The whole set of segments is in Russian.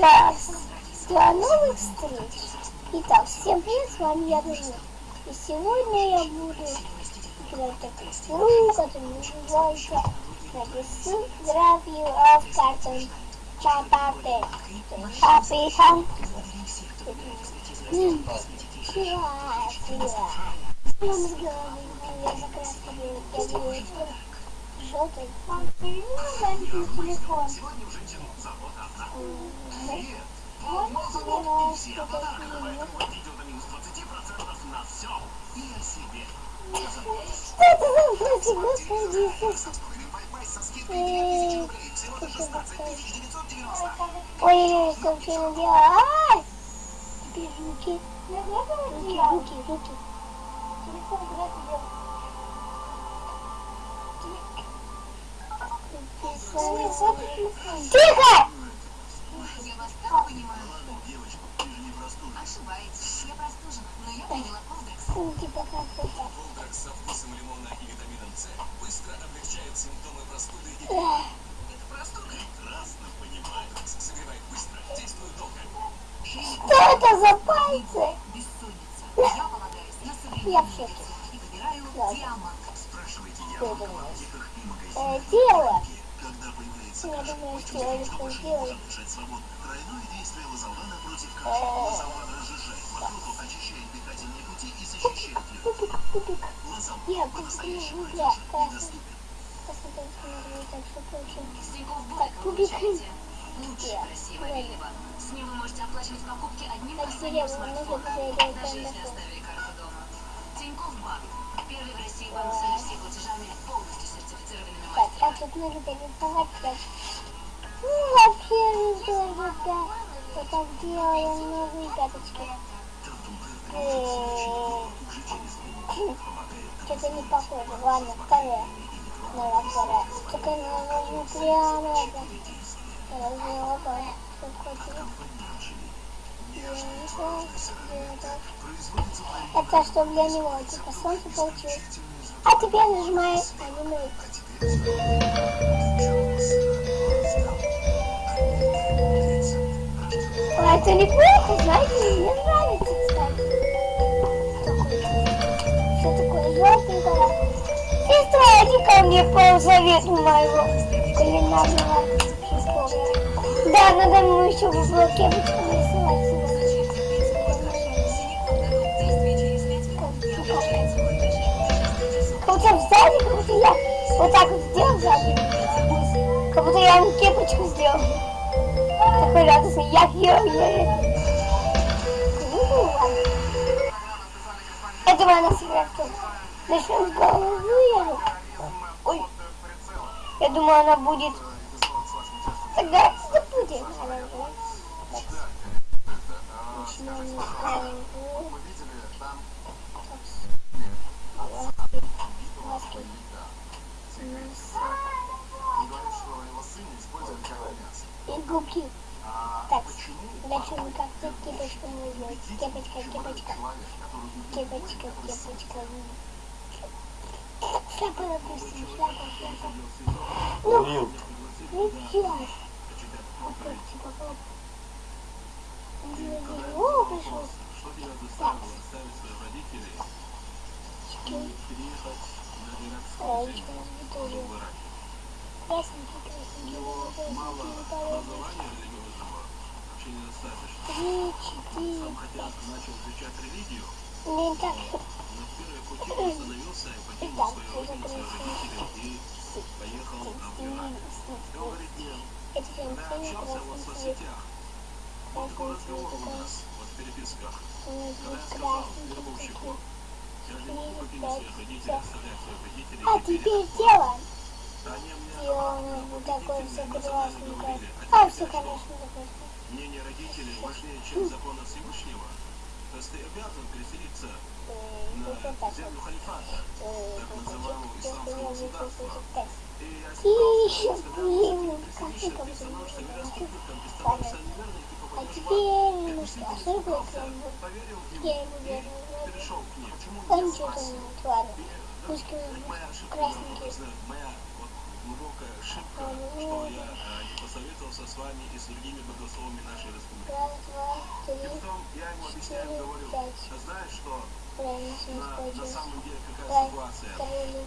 до, до новых встреч. Итак, всем привет, с вами я Дружина. И сегодня я буду играть такую игру, которая называется Напишу графию of Чапате. Описан. Сила, сила. Я с головы, я закраска я делаю желтый. Ну, телефон. Что это за фразы, Господи Иисусе? Ой, как я делаю. Ай! Теперь руки. Руки, руки, руки. Телефон куда ты делаешь? Тихо! Я понимаю. Девочка, ты же не простужена. Ошибаетесь. Я простужена, но я приняла это. Колдрак со вкусом лимона и витамином С быстро облегчает симптомы простуды и Это простуда. прекрасно понимает. Согревает быстро, действует долго. Что это за пальцы? Бессонница. Я полагаюсь на Я медицину и выбираю диамант. Спрашивайте это в аптеках и магазинах. тело. Когда появляется Я кашель, думаю, что я не сделаю. Тройное действие лазолвана против кашля. Лазолван разжижает мокроту, очищает дыхательные пути и защищает. Лазолван Я по-настоящему надежен и доступен. Получаете. Лучший Я. красивый мобильный банк. С ним вы можете оплачивать покупки одним нужно смартфона, даже если оставили карту дома. Тинькофф Банк. Первый в России банк с NFC платежами, Так, а мастерами. тут нужно перерисовать так. Ну, вообще недорого, да. Вот так делаем новые пяточки. Что-то не похоже. Ладно, второе. Надо второе. Только нужно прямо это. Разделка. Это что для него, типа солнце получилось. А теперь нажимай аниме. А это неплохо, знаете, мне нравится, кстати. Что такое желтенькое? Сестра, ко мне по совету моего кулинарного. Да, надо ему еще в уголке рисовать. Как будто сзади, как будто я вот так вот сделал сзади. Как будто я ему кепочку сделал. Такой радостный, я ее Ну, ладно. Я думаю, она сыграет в том. Начнем с головы. я- Ой. Я думаю, она будет... Тогда будет. Начнем И губки. Так, дальше мы как-то кепочку нужно. Кепочка, кепочка. Кепочка, кепочка. Шляпа, допустим, шляпа, шляпа. Ну, ну сейчас. Типа, оп. О, пришел. Так. Чики. Яичко у нас тоже. Красненький, красненький, красненький, полезный. Три, четыре, пять. Блин, так. Итак, уже красненький. Это прям синий красный цвет. Красный цвет такой. в переписках. У нас Когда здесь я сказал красненький вербовщику, такой. я же не Четыре, буду пять, попросить все. своих родителей оставлять своих родителей. А теперь делаем. Нас вот такое все красненькое. а все, конечно, допустим. Мнение родителей важнее, чем закона Всевышнего. То есть ты обязан переселиться на землю халифата, так называемого исламского государства. И И, блин, ты становишься там мироступником, ты становишься неверным, ты попадешь в ад. поверил в него и перешел к ним. Почему Он спасся? не. И, Пусть моя ошибка моя глубокая ошибка, что я э, не посоветовался с вами и с другими богословами нашей республики. И потом я ему объясняю, говорю, «А знаешь что, на, на самом деле какая ситуация?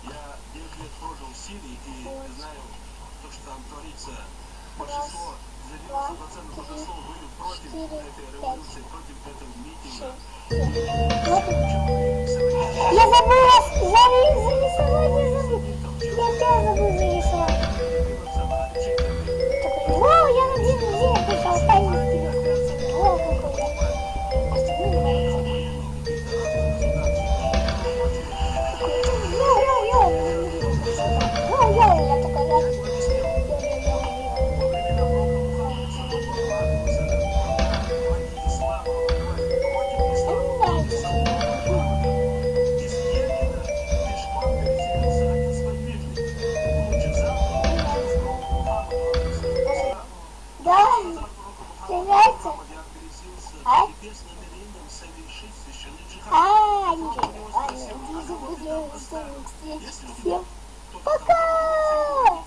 Я 9 лет прожил в Сирии и знаю то, что там творится. Большинство, 90% богословов были против этой революции, против этого митинга. Вот и- Я забыла заре- зарисовать, я забыла. Я опять забыла нравится? А? А, ничего. Ладно, что всем. Пока!